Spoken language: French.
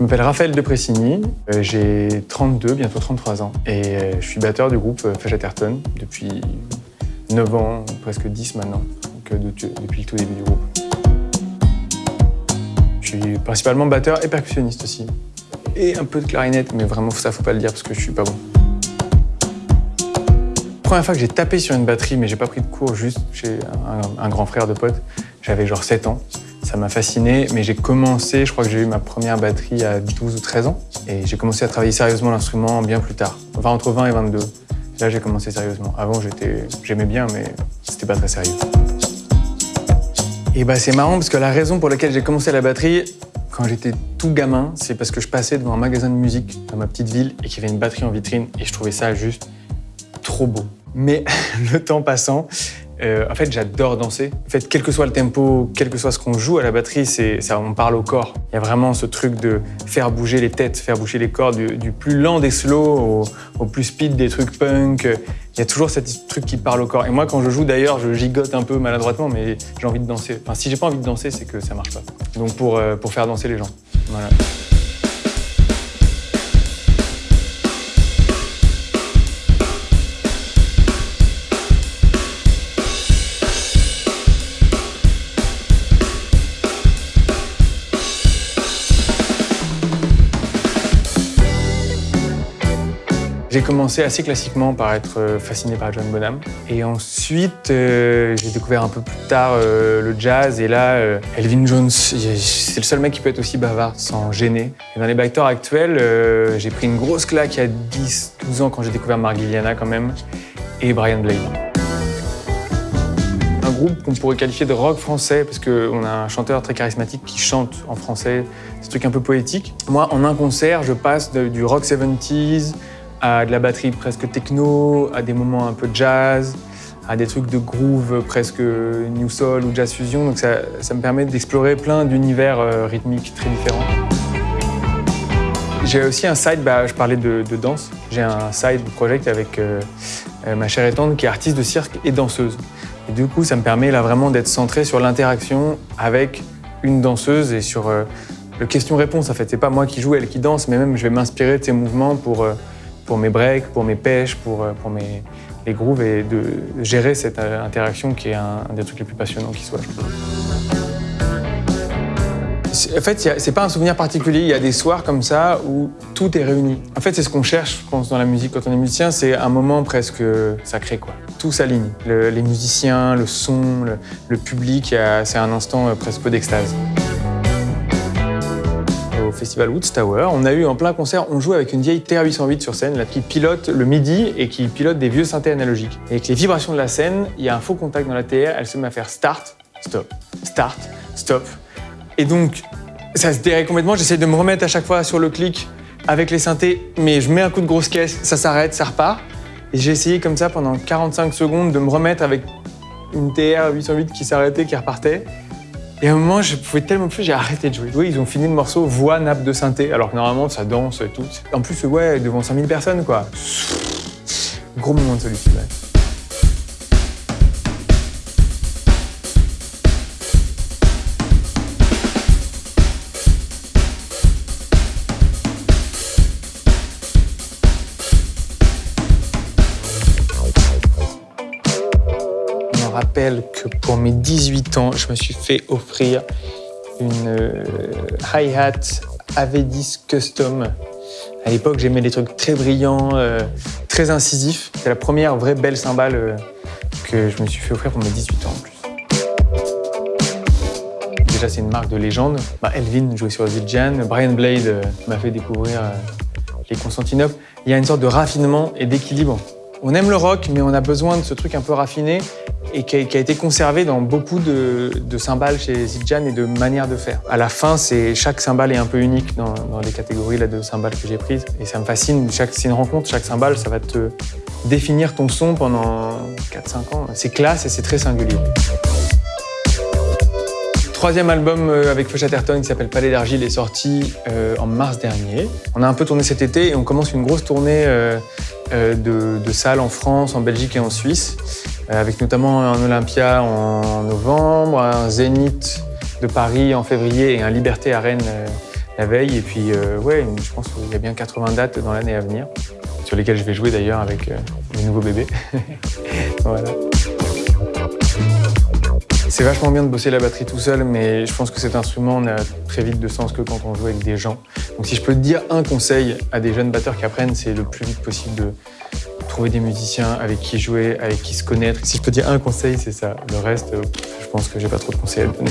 m'appelle Raphaël de Pressigny, euh, j'ai 32, bientôt 33 ans, et euh, je suis batteur du groupe euh, Fajaterton depuis 9 ans, presque 10 maintenant, depuis le tout début du groupe. Je suis principalement batteur et percussionniste aussi, et un peu de clarinette, mais vraiment ça faut pas le dire parce que je suis pas bon. La première fois que j'ai tapé sur une batterie, mais j'ai pas pris de cours, juste chez un, un grand frère de pote, j'avais genre 7 ans. Ça m'a fasciné, mais j'ai commencé, je crois que j'ai eu ma première batterie à 12 ou 13 ans, et j'ai commencé à travailler sérieusement l'instrument bien plus tard, entre 20 et 22. Là, j'ai commencé sérieusement. Avant, j'aimais bien, mais c'était pas très sérieux. Et bah, c'est marrant parce que la raison pour laquelle j'ai commencé la batterie, quand j'étais tout gamin, c'est parce que je passais devant un magasin de musique dans ma petite ville et qu'il y avait une batterie en vitrine et je trouvais ça juste trop beau. Mais le temps passant, euh, en fait, j'adore danser. En fait, quel que soit le tempo, quel que soit ce qu'on joue à la batterie, ça, on parle au corps. Il y a vraiment ce truc de faire bouger les têtes, faire bouger les corps, du, plus lent des slows au, plus speed des trucs punk. Il y a toujours ce truc qui parle au corps. Et moi, quand je joue, d'ailleurs, je gigote un peu maladroitement, mais j'ai envie de danser. Enfin, si j'ai pas envie de danser, c'est que ça marche pas. Donc, pour, euh, pour faire danser les gens. Voilà. J'ai commencé assez classiquement par être euh, fasciné par John Bonham. Et ensuite, euh, j'ai découvert un peu plus tard euh, le jazz. Et là, Elvin Jones, c'est le seul mec qui peut être aussi bavard sans gêner. Et dans les backtors actuels, j'ai pris une grosse claque il y a 10-12 ans quand j'ai découvert Mark Liliana quand même. Et Brian Blade. Un groupe qu'on pourrait qualifier de rock français parce qu'on a un chanteur très charismatique qui chante en français, un truc un peu poétique. Moi, en un concert, je passe du rock 70s, à de la batterie presque techno, à des moments un peu jazz, à des trucs de groove presque new soul ou jazz fusion. Donc ça, ça me permet d'explorer plein d'univers euh, rythmiques très différents. J'ai aussi un side, bah, je parlais de, danse, j'ai un side project avec euh, euh, ma chère étendre qui est artiste de cirque et danseuse. Et du coup, ça me permet là vraiment d'être centré sur l'interaction avec une danseuse et sur le question-réponse. En fait, c'est pas moi qui joue, elle qui danse, mais même je vais m'inspirer de ses mouvements pour pour mes breaks, pour mes pêches, pour, euh, pour mes les grooves et de gérer cette euh, interaction qui est un, des trucs les plus passionnants qui soit. En fait, c'est pas un souvenir particulier. Il y a des soirs comme ça où tout est réuni. En fait, c'est ce qu'on cherche, je pense, dans la musique quand on est musicien. C'est un moment presque sacré, quoi. Tout s'aligne. les musiciens, le son, le, le public, c'est un instant euh, presque d'extase au festival Woods Tower. On a eu en plein concert, on joue avec une vieille TR-808 sur scène, qui pilote le MIDI et qui pilote des vieux synthés analogiques. Et avec les vibrations de la scène, il y a un faux contact dans la TR, elle se met à faire start, stop, start, stop. Et donc, ça se dérègle complètement, j'essaie de me remettre à chaque fois sur le clic avec les synthés, mais je mets un coup de grosse caisse, ça s'arrête, ça repart. Et j'ai essayé comme ça pendant 45 secondes de me remettre avec une TR 808 qui s'arrêtait, qui repartait. Et à un moment, je pouvais tellement plus, j'ai arrêté de jouer. Oui, ils ont fini le morceau voix, nappe de synthé, alors que normalement, ça danse et tout. En plus, ouais, devant 5000 personnes, quoi. Gros moment de solitude, rappelle que pour mes 18 ans, je me suis fait offrir une euh, hi-hat Avedis Custom. À l'époque, j'aimais les trucs très brillants, euh, très incisifs. C'est la première vraie belle cymbale euh, que je me suis fait offrir pour mes 18 ans en plus. Déjà, c'est une marque de légende. Bah, Elvin jouait sur Zildjian, Brian Blade m'a fait découvrir les Constantinoples. Il y a une sorte de raffinement et d'équilibre. On aime le rock, mais on a besoin de ce truc un peu raffiné et qui a, été conservé dans beaucoup de, cymbales chez Zildjian et de manières de faire. À la fin, chaque cymbale est un peu unique dans, les catégories là, de cymbales que j'ai prises. Et ça me fascine, c'est une rencontre, chaque cymbale, ça va te définir ton son pendant 4-5 ans. C'est classe et c'est très singulier. Troisième album euh, avec Feuchatterton qui s'appelle Palais d'Argile est sorti euh, en mars dernier. On a un peu tourné cet été et on commence une grosse tournée euh, de, de salles en France, en Belgique et en Suisse. Euh, avec notamment un Olympia en novembre, un Zénith de Paris en février et un Liberté à Rennes euh, la veille. Et puis, euh, ouais, je pense qu'il y a bien 80 dates dans l'année à venir, sur lesquelles je vais jouer d'ailleurs avec mes nouveaux bébés. voilà. C'est vachement bien de bosser la batterie tout seul, mais je pense que cet instrument n'a très vite de sens que quand on joue avec des gens. Donc si je peux te dire un conseil à des jeunes batteurs qui apprennent, c'est le plus vite possible de trouver des musiciens avec qui jouer, avec qui se connaître. Si je peux dire un conseil, c'est ça. Le reste, je pense que j'ai pas trop de conseils à donner.